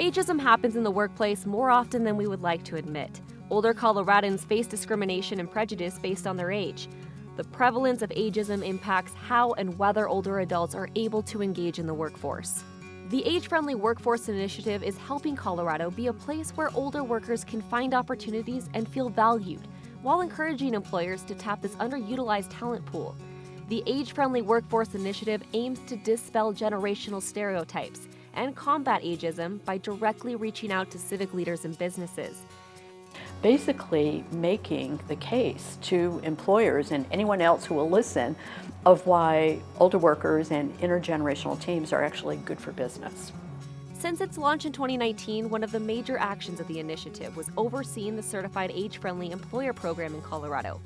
Ageism happens in the workplace more often than we would like to admit. Older Coloradans face discrimination and prejudice based on their age. The prevalence of ageism impacts how and whether older adults are able to engage in the workforce. The Age Friendly Workforce Initiative is helping Colorado be a place where older workers can find opportunities and feel valued, while encouraging employers to tap this underutilized talent pool. The Age Friendly Workforce Initiative aims to dispel generational stereotypes and combat ageism by directly reaching out to civic leaders and businesses basically making the case to employers and anyone else who will listen of why older workers and intergenerational teams are actually good for business. Since its launch in 2019, one of the major actions of the initiative was overseeing the Certified Age-Friendly Employer Program in Colorado.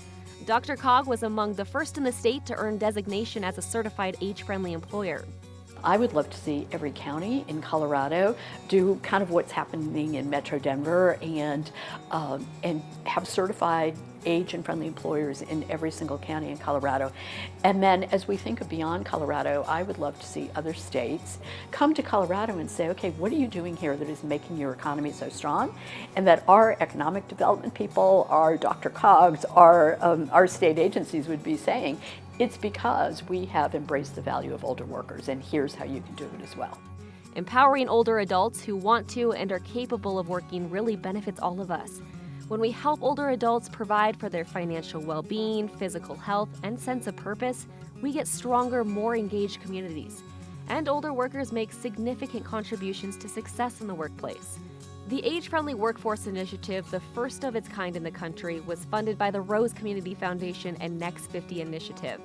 DRCOG was among the first in the state to earn designation as a certified age-friendly employer. I would love to see every county in Colorado do kind of what's happening in Metro Denver and, um, and have certified age and friendly employers in every single county in Colorado. And then as we think of beyond Colorado, I would love to see other states come to Colorado and say, okay, what are you doing here that is making your economy so strong? And that our economic development people, our DRCOGs, our, um, our state agencies would be saying, it's because we have embraced the value of older workers, and here's how you can do it as well. Empowering older adults who want to and are capable of working really benefits all of us. When we help older adults provide for their financial well being, physical health, and sense of purpose, we get stronger, more engaged communities. And older workers make significant contributions to success in the workplace. The Age Friendly Workforce Initiative, the first of its kind in the country, was funded by the Rose Community Foundation and Next 50 Initiative.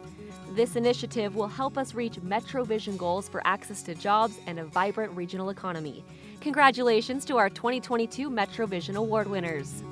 This initiative will help us reach Metro Vision goals for access to jobs and a vibrant regional economy. Congratulations to our 2022 Metro Vision Award winners.